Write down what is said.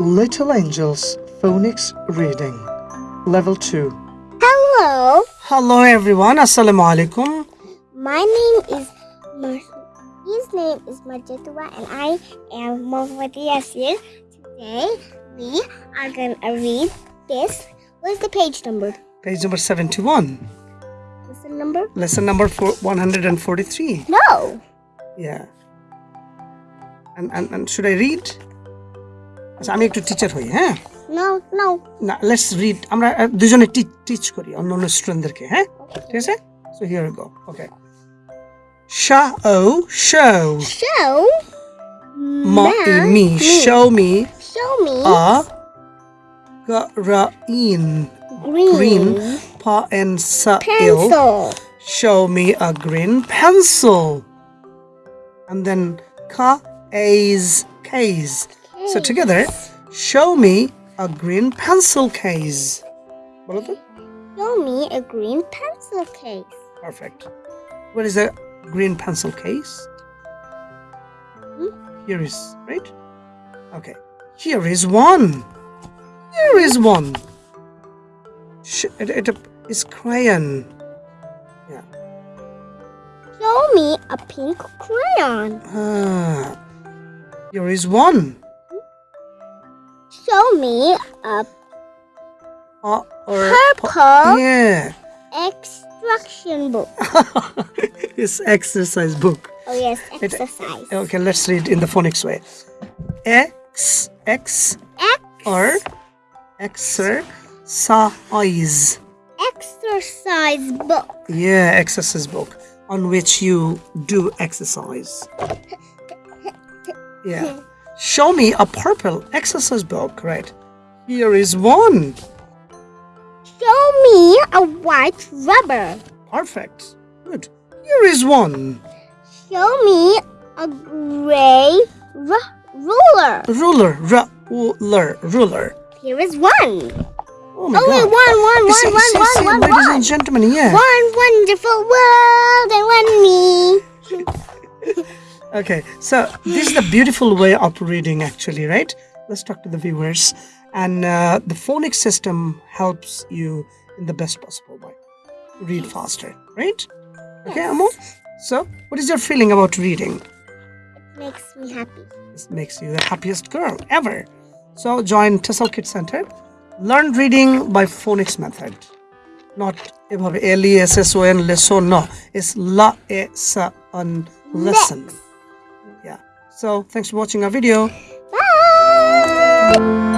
Little Angels Phonics Reading Level 2 Hello, Hello everyone, Assalamu alaikum. my name is Mar- his name is Majidwa and I am Mohammadi Yasir. Today we are gonna read this. What's the page number? Page number 71. What's the number? Lesson number four, 143. No. Yeah. And, and, and should I read? আচ্ছা আমি একটু teacher হই হ্যাঁ No, no. না let's read আমরা আহ, দুজনে teach করি অন্য অন্য স্টুডেন্টদেরকে হ্যাঁ ঠিক আছে সো হিয়ার গো ওকে শা ও শো Show মা ই me show me Show me a গরাইন green, green pa and sa il pencil. show me a green pencil and then ka is case so together show me a green pencil case বলো তো? Show me a green pencil case. perfect what is a green pencil case Hmm? here is right okay here is one here is one Sh- it, it is crayon yeah Show me a pink crayon. Ah, here is one. Show me a Uh, or purple yeah, extraction book. it's exercise book. Oh yes, It- exercise. Okay, let's read in the phonics way. X X Ex- or exercise. exercise book. Yeah, exercise book on which you do exercise. Yeah. Show me a purple exercise book. Right. Here is one. Show me a white rubber. Perfect. Good. Here is one. Show me a gray ruler. Ruler. Ruler. Ruler. Here is one. Oh my Only god. one, one, one, see- one, see- one, see, one, Ladies one. and gentlemen, yeah. One wonderful world and one me. Okay, so this is the beautiful way of reading, actually, right? Let's talk to the viewers. And uh, the phonics system helps you in the best possible way. Read faster, right? Okay, Amo? So, what is your feeling about reading? It makes me happy. This makes you the happiest girl ever. So, join Tessel Kid Center. Learn reading by phonics method. Not এভাবে L E S S O N lesson, no. It's la e sa un lesson. Yeah. So, thanks for watching our video. Bye.